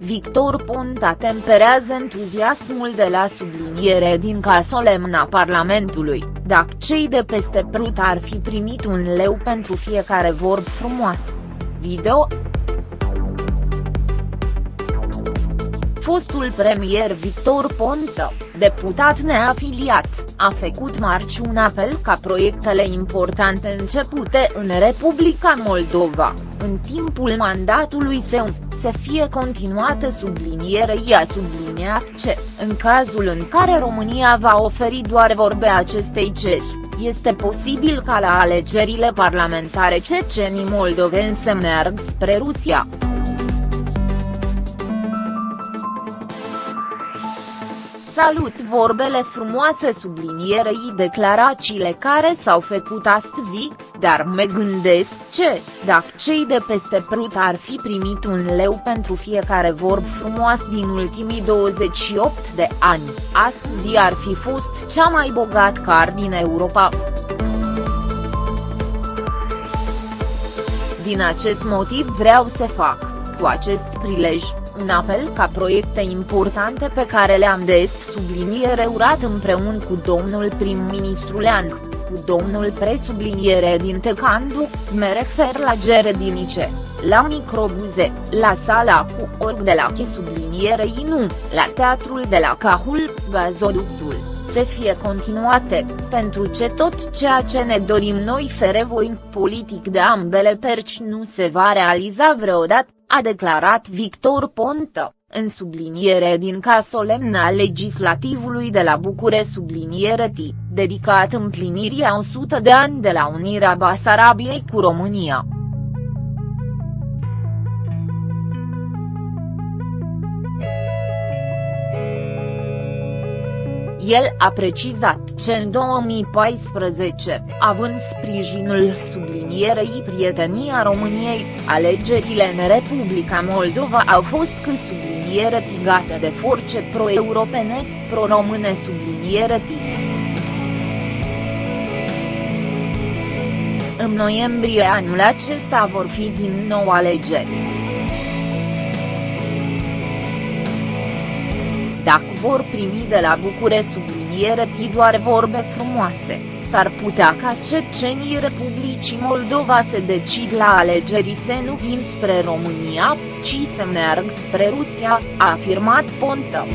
Victor Ponta temperează entuziasmul de la subliniere din ca solemna Parlamentului, dacă cei de peste prut ar fi primit un leu pentru fiecare vorb frumoasă. Video. Fostul premier Victor Ponta, deputat neafiliat, a făcut marci un apel ca proiectele importante începute în Republica Moldova, în timpul mandatului său, să fie continuate sublinierei a subliniat ce, în cazul în care România va oferi doar vorbe acestei ceri, este posibil ca la alegerile parlamentare cecenii moldoveni să meargă spre Rusia. Salut vorbele frumoase sublinierei declarațiile care s-au făcut astăzi, dar mă gândesc ce, dacă cei de peste prut ar fi primit un leu pentru fiecare vorb frumos din ultimii 28 de ani, astăzi ar fi fost cea mai bogat car din Europa. Din acest motiv vreau să fac, cu acest prilej, un apel ca proiecte importante pe care le-am des subliniere urat împreună cu domnul prim-ministru Lean, cu domnul presubliniere din Tecandu, mă refer la Geredinice, la microbuze, la sala cu org de la che subliniere nu, la teatrul de la Cahul, gazoductul. Să fie continuate, pentru ce tot ceea ce ne dorim noi fere voin politic de ambele perci nu se va realiza vreodată, a declarat Victor Ponta, în subliniere din ca solemna legislativului de la Bucure subliniere T, dedicat împlinirii a 100 de ani de la unirea Basarabiei cu România. El a precizat ce în 2014, având sprijinul sublinierei Prietenia României, alegerile în Republica Moldova au fost cu subliniere tigate de forțe pro-europene, pro-române subliniere tigate. În noiembrie anul acesta vor fi din nou alegeri. Vor primi de la Bucure subliniere doar vorbe frumoase, s-ar putea ca cecenii Republicii Moldova să decid la alegeri să nu vin spre România, ci să meargă spre Rusia, a afirmat Ponta.